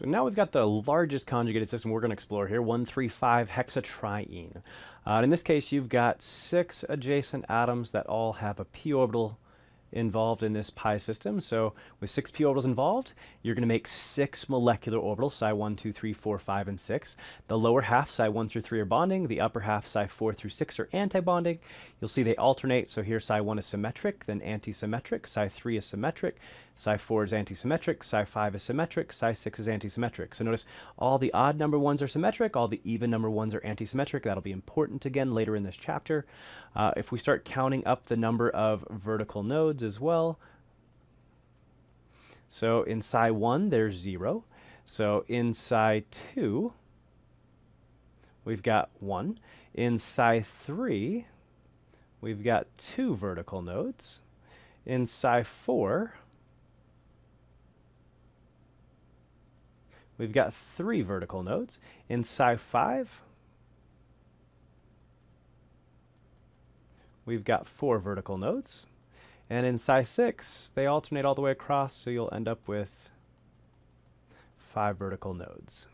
So now we've got the largest conjugated system we're going to explore here, 135 hexatriene. Uh, in this case, you've got six adjacent atoms that all have a p orbital involved in this pi system. So with six p orbitals involved, you're going to make six molecular orbitals, psi 1, 2, 3, 4, 5, and 6. The lower half, psi 1 through 3, are bonding. The upper half, psi 4 through 6, are antibonding. You'll see they alternate. So here psi 1 is symmetric, then antisymmetric. Psi 3 is symmetric. Psi4 is antisymmetric, Psi5 is symmetric, Psi6 is antisymmetric. So notice all the odd number ones are symmetric, all the even number ones are antisymmetric. That'll be important again later in this chapter. Uh, if we start counting up the number of vertical nodes as well, so in Psi1 there's 0. So in Psi2 we've got 1. In Psi3 we've got two vertical nodes. In Psi4 we've got three vertical nodes. In psi 5, we've got four vertical nodes. And in psi 6, they alternate all the way across, so you'll end up with five vertical nodes.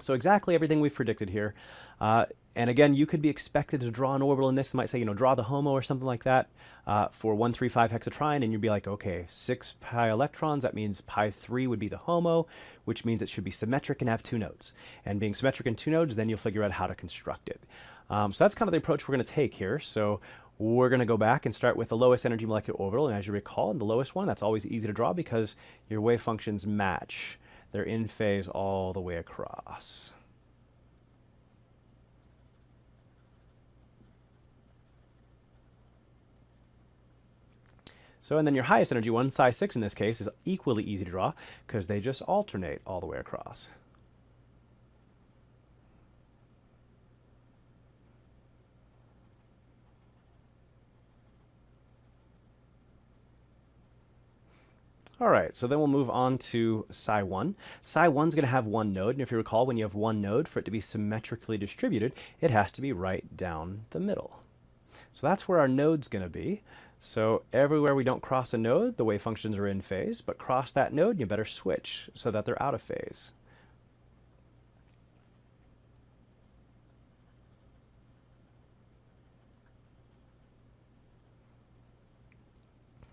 So exactly everything we've predicted here. Uh, and again, you could be expected to draw an orbital in this. They might say, you know, draw the HOMO or something like that uh, for 135 hexatriene, and you'd be like, okay, 6 pi electrons, that means pi 3 would be the HOMO, which means it should be symmetric and have two nodes. And being symmetric in two nodes, then you'll figure out how to construct it. Um, so that's kind of the approach we're going to take here. So we're going to go back and start with the lowest energy molecular orbital. And as you recall, in the lowest one, that's always easy to draw because your wave functions match. They're in phase all the way across. So, and then your highest energy one, psi 6 in this case, is equally easy to draw because they just alternate all the way across. All right, so then we'll move on to psi 1. Psi 1 is going to have one node, and if you recall, when you have one node, for it to be symmetrically distributed, it has to be right down the middle. So that's where our node's going to be. So everywhere we don't cross a node, the wave functions are in phase, but cross that node, you better switch so that they're out of phase.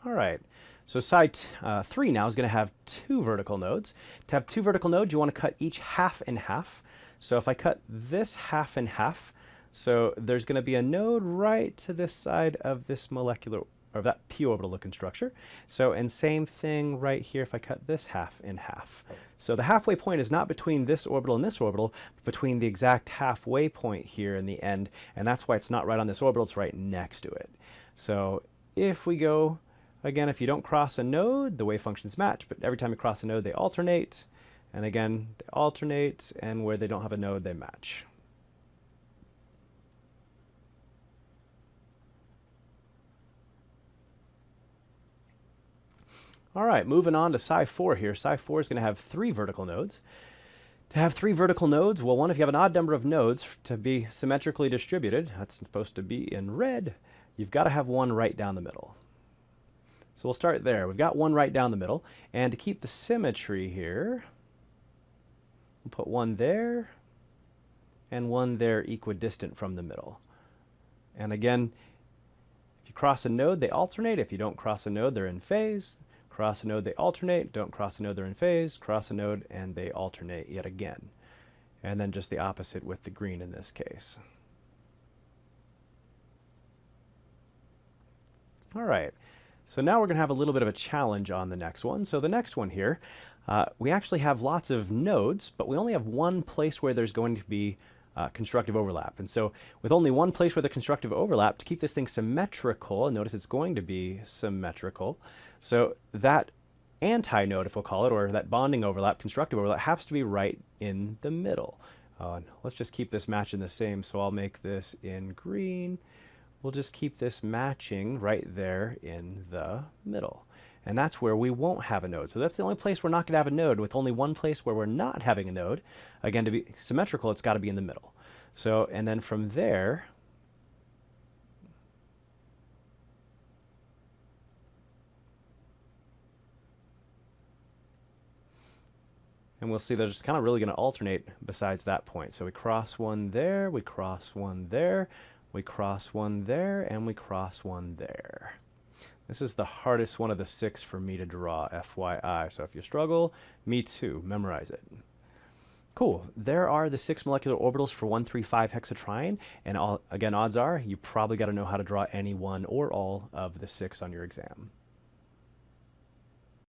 All right. So psi uh, 3 now is going to have two vertical nodes. To have two vertical nodes, you want to cut each half in half. So if I cut this half in half, so there's going to be a node right to this side of this molecular, or that p orbital looking structure. So, and same thing right here if I cut this half in half. So the halfway point is not between this orbital and this orbital, but between the exact halfway point here in the end, and that's why it's not right on this orbital, it's right next to it. So if we go Again, if you don't cross a node, the wave functions match, but every time you cross a node, they alternate. And again, they alternate, and where they don't have a node, they match. All right, moving on to psi 4 here. Psi 4 is going to have three vertical nodes. To have three vertical nodes, well, one, if you have an odd number of nodes to be symmetrically distributed, that's supposed to be in red, you've got to have one right down the middle. So we'll start there. We've got one right down the middle. And to keep the symmetry here, we'll put one there and one there equidistant from the middle. And again, if you cross a node, they alternate. If you don't cross a node, they're in phase. Cross a node, they alternate. Don't cross a node, they're in phase. Cross a node, and they alternate yet again. And then just the opposite with the green in this case. All right. So now we're going to have a little bit of a challenge on the next one. So the next one here, uh, we actually have lots of nodes, but we only have one place where there's going to be uh, constructive overlap. And so with only one place where the constructive overlap, to keep this thing symmetrical, notice it's going to be symmetrical, so that anti-node, if we'll call it, or that bonding overlap, constructive overlap, has to be right in the middle. Uh, let's just keep this matching the same, so I'll make this in green, we'll just keep this matching right there in the middle. And that's where we won't have a node. So that's the only place we're not going to have a node, with only one place where we're not having a node. Again, to be symmetrical, it's got to be in the middle. So, and then from there, And we'll see they're just kind of really going to alternate besides that point. So we cross one there, we cross one there, we cross one there, and we cross one there. This is the hardest one of the six for me to draw, FYI. So if you struggle, me too. Memorize it. Cool. There are the six molecular orbitals for 135 hexatriene. And all, again, odds are you probably got to know how to draw any one or all of the six on your exam.